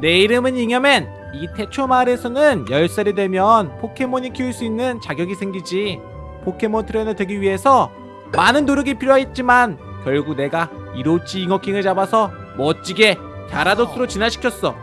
내 이름은 잉여맨 이 태초 마을에서는 10살이 되면 포켓몬이 키울 수 있는 자격이 생기지 포켓몬 트레이너 되기 위해서 많은 노력이 필요했지만 결국 내가 이로치 잉어킹을 잡아서 멋지게 갸라도스로 진화시켰어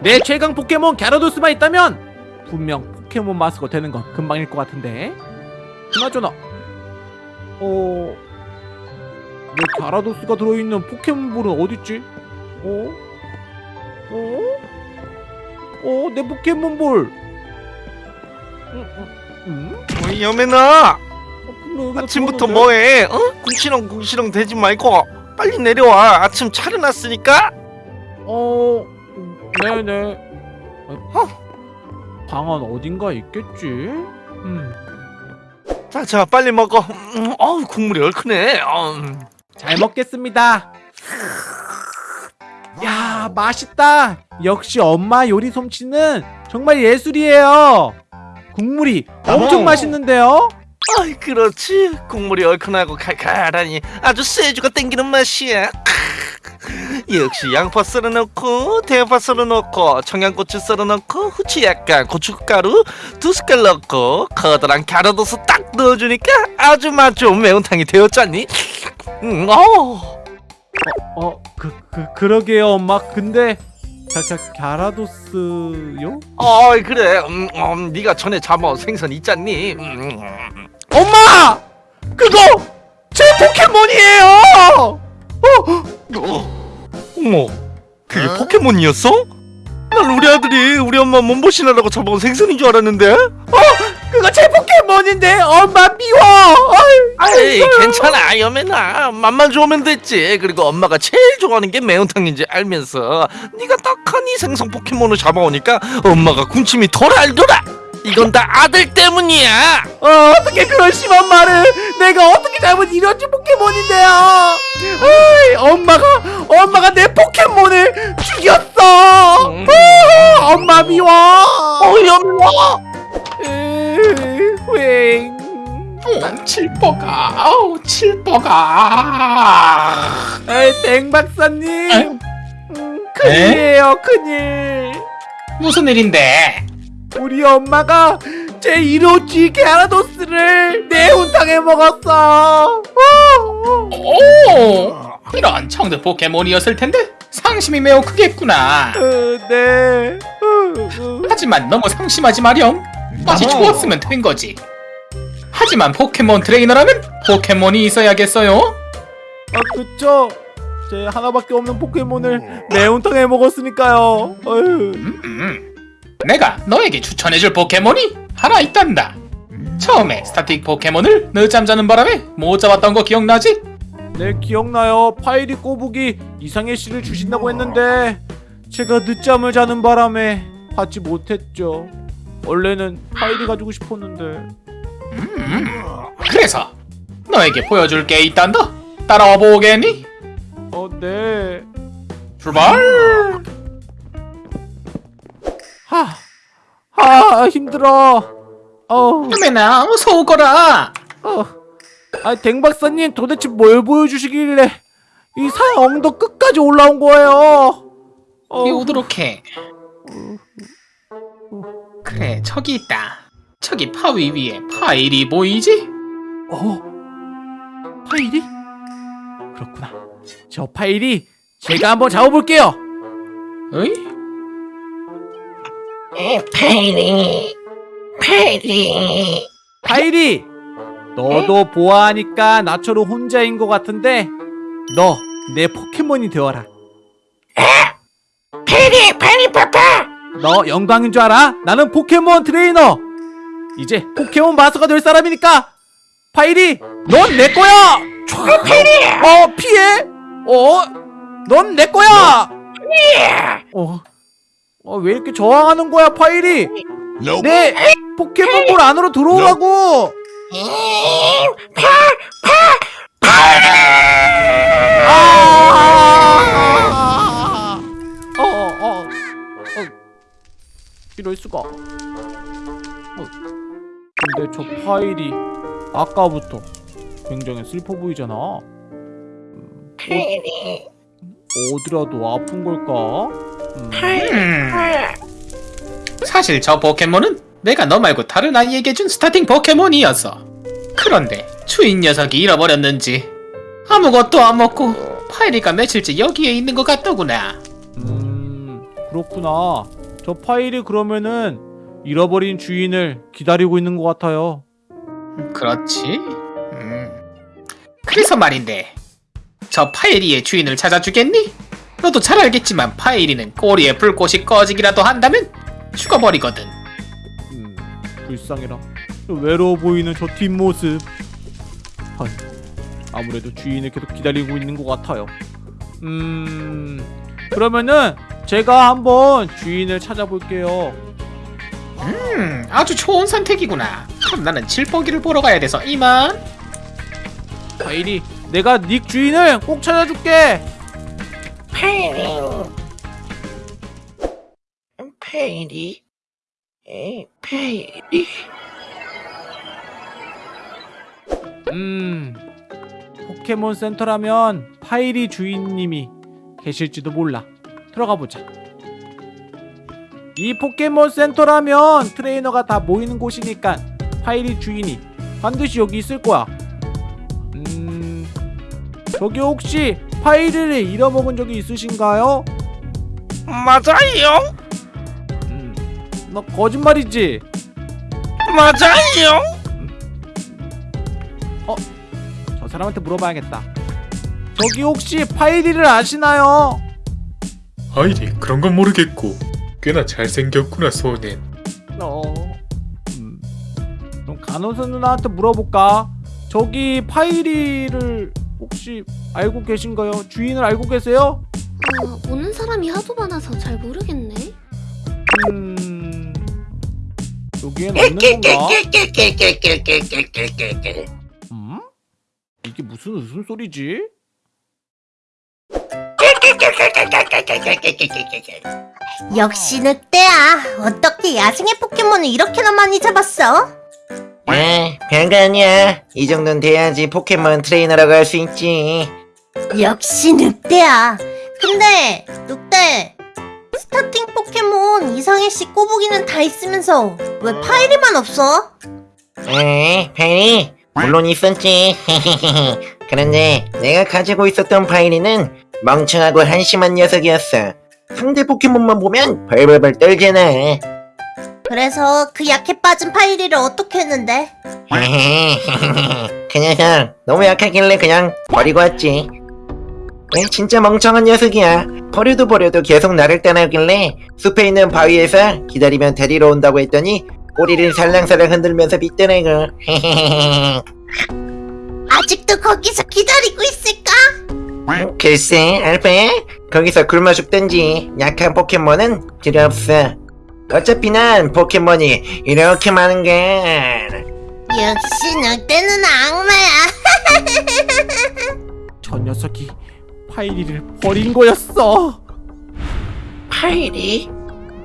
내 최강 포켓몬 갸라도스만 있다면 분명 포켓몬 마스터 되는 건 금방일 것 같은데 그나저나 어... 내 갸라도스가 들어있는 포켓몬볼은 어딨지? 어? 어? 어? 내 포켓몬볼 음, 음, 음? 어이 여매나 어, 아침부터? 뭐해? 어? 궁시렁 궁시렁 대지 말고 빨리 내려와 아침 차려놨으니까 어... 네네 어? 방안 어딘가 있겠지? 음. 자 자 빨리 먹어 음, 어우 국물이 얼큰해 음. 잘 먹겠습니다 야 맛있다 역시 엄마 요리 솜씨는 정말 예술이에요 국물이 엄청 어머. 맛있는데요? 아이 그렇지 국물이 얼큰하고 칼칼하니 아주 쇠주가 땡기는 맛이야. 역시 양파 썰어 넣고 대파 썰어 넣고 청양고추 썰어 넣고 후추 약간 고춧가루 두 숟갈 넣고 커다란 갸라도스 딱 넣어주니까 아주 맛 좋은 매운탕이 되었잖니 음, 어. 어, 그, 그, 그러게요 엄마 근데 갸, 갸, 갸라도스요? 어이 그래 음, 음, 네가 전에 잡아온 생선 있잖니 음, 엄마! 그거 제 포켓몬이에요! 어, 어머 그게 포켓몬이었어? 난 우리 아들이 우리 엄마 몸보신하라고 잡아온 생선인 줄 알았는데 그거 제 포켓몬인데. 엄마 미워! 아이, 괜찮아. 여매나. 맛만 좋으면 됐지. 그리고 엄마가 제일 좋아하는 게 매운탕인지 알면서 네가 이 생선 포켓몬을 잡아오니까 엄마가 군침이 덜 알더라. 이건 다 아들 때문이야. 어, 어떻게 그런 심한 말을. 내가 어떻게 잘못 이뤘지 포켓몬인데요 어이, 엄마가 엄마가 내 포켓몬을 죽였어. 음. 아, 엄마 미워. 어 여매나 으, 휑 어, 칠뽀가, 아우 칠뽀가. 에이 땡 박사님 아유, 음, 큰일이에요 큰일 무슨 일인데? 우리 엄마가 제 이로치 게라도스를 매운탕에 먹었어 오, 이런 청드 포켓몬이었을 텐데 상심이 매우 크겠구나. 어, 네 어, 어. 하지만 너무 상심하지 마렴. 맛이 어. 좋았으면 된 거지. 하지만 포켓몬 트레이너라면 포켓몬이 있어야겠어요. 아 그쵸 제 하나밖에 없는 포켓몬을 매운탕에 먹었으니까요. 음, 음. 내가 너에게 추천해줄 포켓몬이 하나 있단다. 처음에 starting 포켓몬을 늦잠 자는 바람에 못 잡았던 거 기억나지? 네 기억나요 파이리 꼬북이 이상해씨를 주신다고 했는데 제가 늦잠을 자는 바람에 받지 못했죠 원래는 파이리 가지고 싶었는데 음, 그래서 너에게 보여줄 게 있단다. 따라와 보겠니? 어 네 출발! 하, 하 힘들어 어, 유메나 어서 오거라. 어. 아, 댕박사님 도대체 뭘 보여주시길래 이 산 엉덩 끝까지 올라온 거예요 어, 오도록 해. 그래 저기 있다. 저기 파위 위에 파일이 보이지? 어? 파일이? 그렇구나 저 파일이 제가 한번 잡아볼게요 어이? 파이리 파이리 파이리 너도 보아하니까 나처럼 혼자인 것 같은데 너 내 포켓몬이 되어라 파이리 파이리 파파 너 영광인 줄 알아? 나는 포켓몬 트레이너. 이제 포켓몬 마스터가 될 사람이니까. 파이리 넌내 거야! 파이리! 어 피해? 어? 넌 내 거야! 어? 어, 왜 이렇게 저항하는 거야 파일이 내 포켓몬볼 안으로 들어오라고! 아! 이럴 수가. 어. 근데 저 파이리 아까부터 굉장히 슬퍼 보이잖아. 음, 파이리 어디라도 아픈 걸까? 음, 음, 사실 저 포켓몬은 내가 너 말고 다른 아이에게 준 스타팅 포켓몬이었어. 그런데 주인 녀석이 잃어버렸는지 아무것도 안 먹고 파이리가 며칠째 여기에 있는 것 같더구나. 음, 그렇구나. 저 파일이 그러면은 잃어버린 주인을 기다리고 있는 것 같아요. 그렇지. 음. 그래서 말인데 저 파이리의 주인을 찾아주겠니? 너도 잘 알겠지만 파이리는 꼬리에 불꽃이 꺼지기라도 한다면 죽어버리거든. 음, 불쌍해라. 저 외로워 보이는 저 뒷모습. 헐, 아무래도 주인을 계속 기다리고 있는 것 같아요. 음, 그러면은 제가 한번 주인을 찾아볼게요. 음, 아주 좋은 선택이구나. 그럼 나는 질퍽이를 보러 가야 돼서 이만. 파이리 내가 네 주인을 꼭 찾아줄게. 파이리. 파이리. 에, 파이리. 음, 포켓몬 센터라면 파이리 주인님이 계실지도 몰라. 들어가 보자. 이 포켓몬 센터라면 트레이너가 다 모이는 곳이니까 파이리 주인이 반드시 여기 있을 거야. 음, 저기 혹시 파이리를 잃어먹은 적이 있으신가요? 맞아요 음, 너 거짓말이지? 맞아요 저 사람한테 물어봐야겠다. 저기 혹시 파이리를 아시나요? 아이리 그런 건 모르겠고 꽤나 잘생겼구나 소넨 어. 음. 그럼 간호사 누나한테 물어볼까? 저기 파이리를 혹시 알고 계신가요? 주인을 알고 계세요? 어, 오는 사람이 하도 많아서 잘 모르겠네. 음. 여기엔 없는 건가? 음? 이게 무슨 웃음소리지? 역시 늑대야. 어떻게 야생의 포켓몬을 이렇게나 많이 잡았어? 아, 별거 아니야. 이 정도는 돼야지 포켓몬 트레이너라고 할 수 있지. 역시 늑대야. 근데 늑대 starting 포켓몬 이상해씨 꼬부기는 다 있으면서 왜 파이리만 없어? 에, 파이리? 물론 있었지. 그런데 내가 가지고 있었던 파이리는 멍청하고 한심한 녀석이었어. 상대 포켓몬만 보면 벌벌벌 떨잖아. 그래서 그 약해 빠진 파이리를 어떻게 했는데? 그 녀석 너무 약하길래 그냥 버리고 왔지. 에, 진짜 멍청한 녀석이야. 버려도 버려도 계속 나를 따라오길래 숲에 있는 바위에서 기다리면 데리러 온다고 했더니 꼬리를 살랑살랑 흔들면서 빗더라고. 아직도 거기서 기다리고 있을까? 글쎄, 알페? 거기서 굶어 죽든지 약한 포켓몬은 필요 없어. 어차피 난 포켓몬이 이렇게 많은 걸. 역시 늑대는 악마야. 저 녀석이 파이리를 버린 거였어. 파이리?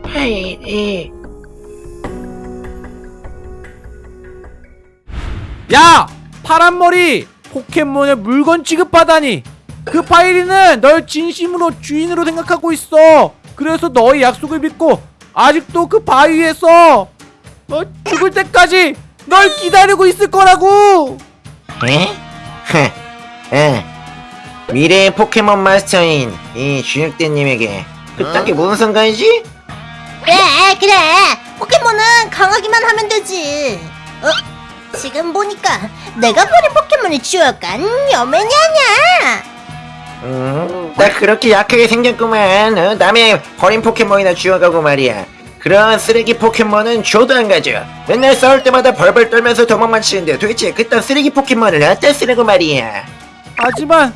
파이리. 야! 파란머리! 포켓몬을 물건 취급하다니! 그 파이리는 널 진심으로 주인으로 생각하고 있어! 그래서 너의 약속을 믿고 아직도 그 바위에서 너 죽을 때까지 널 기다리고 있을 거라고! 에? 흐, 에. 미래의 포켓몬 마스터인 이 주육대님에게 그딴 게 무슨 상관이지? 그래 그래 포켓몬은 강하기만 하면 되지 어? 지금 보니까 내가 버린 포켓몬을 지워간 여맨이 아냐 음, 나 그렇게 약하게 생겼구만. 어? 남의 버린 포켓몬이나 주워가고 말이야. 그런 쓰레기 포켓몬은 줘도 안 가져. 맨날 싸울 때마다 벌벌 떨면서 도망만 치는데 도대체 그딴 쓰레기 포켓몬을 어디다 쓰려고 말이야. 하지만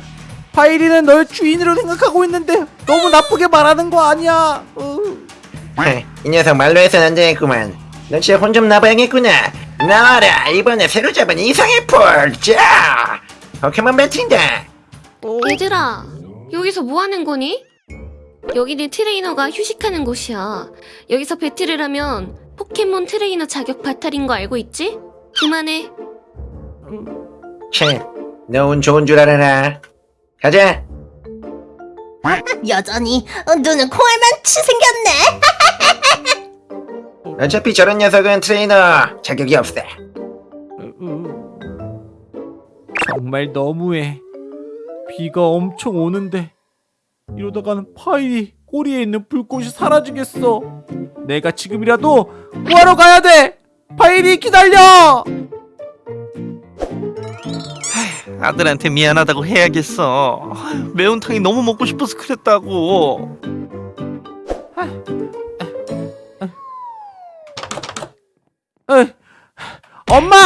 파이리는 널 주인으로 생각하고 있는데 너무 나쁘게 말하는 거 아니야. 어. 헤, 이 녀석 말로 해서는 안 되겠구만. 너 진짜 혼 좀 나봐야겠구나. 나와라, 이번에 새로 잡은 이상의 폴. 자! 포켓몬 배팅다. 얘들아, 여기서 뭐 하는 거니? 여기는 트레이너가 휴식하는 곳이야. 여기서 battle을 하면 포켓몬 트레이너 자격 박탈인 거 알고 있지? 그만해. 切,너운 좋은 줄 알아라. 가자. 여전히 눈은 콩알만치 생겼네. 어차피 저런 녀석은 트레이너 자격이 없어. 으, 정말 너무해. 비가 엄청 오는데 이러다가는 파일이 꼬리에 있는 불꽃이 사라지겠어. 내가 지금이라도 구하러 가야 돼. 파일이 기다려. 아들한테 미안하다고 해야겠어. 매운탕이 너무 먹고 싶어서 그랬다고. 에, 엄마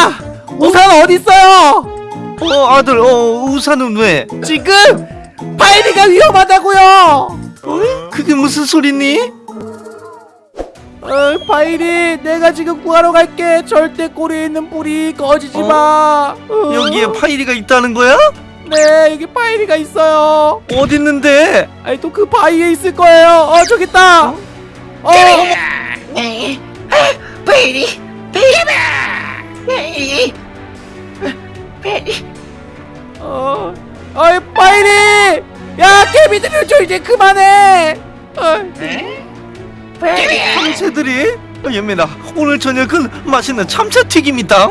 우산 어디 있어요? 어 아들 어 우산은 왜? 지금 파일이가 위험하다고요. 그게 무슨 소리니? 어, 파일이 내가 지금 구하러 갈게. 절대 꼬리에 있는 불이 꺼지지 어? 마. 어. 여기에 파이리가 있다는 거야? 네 여기 파일이가 있어요. 어디 있는데? 아니 또 그 바위에 있을 거예요. 어 저기 있다. 어 베리, 베리, 베리, 베리. 어, 어이 파일이. 야 개미들이 저 이제 그만해. 어, 참새들이? 어, 연민아 오늘 저녁은 맛있는 참새 튀김이다.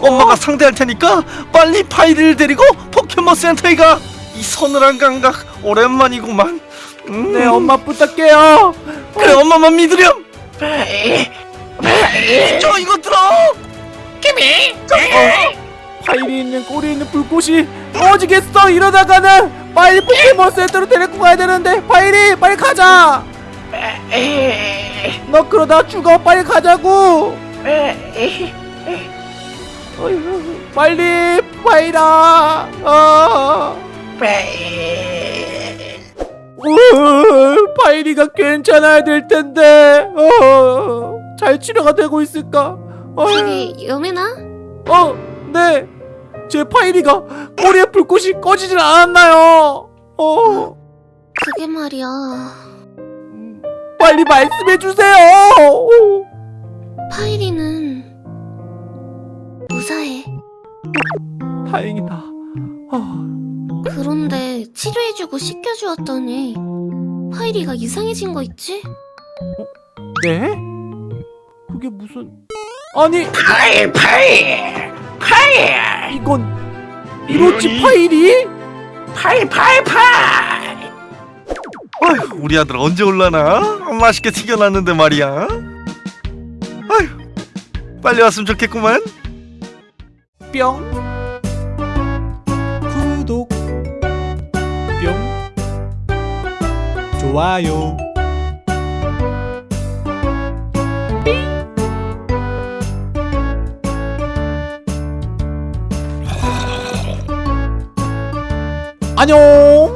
엄마가 상대할 테니까 빨리 파이리를 데리고 포켓몬 센터에 가. 이 서늘한 감각 오랜만이구만. 음. 네 엄마 부탁해요. 그래 엄마만 믿으렴. 저 이거 들어. 파일이 있는 꼬리에 있는 불꽃이 꺼지겠어. 이러다가는 빨리 포켓몬 센터로 데리고 가야 되는데. 파일이 빨리 가자. 너 그러다 죽어. 빨리 가자고. 빨리 파일아. 어. 우, 파일이가 괜찮아야 될 텐데. 어, 잘 치료가 되고 있을까? 어, 저기 여매나? 어, 네. 제 파일이가 꼬리에 불꽃이 꺼지질 않았나요? 어, 그게 말이야. 빨리 말씀해 주세요. 파이리는 무사해. 다행이다. 어, 그런데 치료해주고 씻겨주었더니 파이리가 이상해진 거 있지? 네? 그게 무슨? 아니, 파이, 파이, 파이, 이건 이로치 파이리? 파이, 파이, 파이. 아휴, 우리 아들 언제 올라나? 맛있게 튀겨놨는데 말이야. 아휴, 빨리 왔으면 좋겠구만. 뿅. 구독. 뿅. 좋아요. 안녕.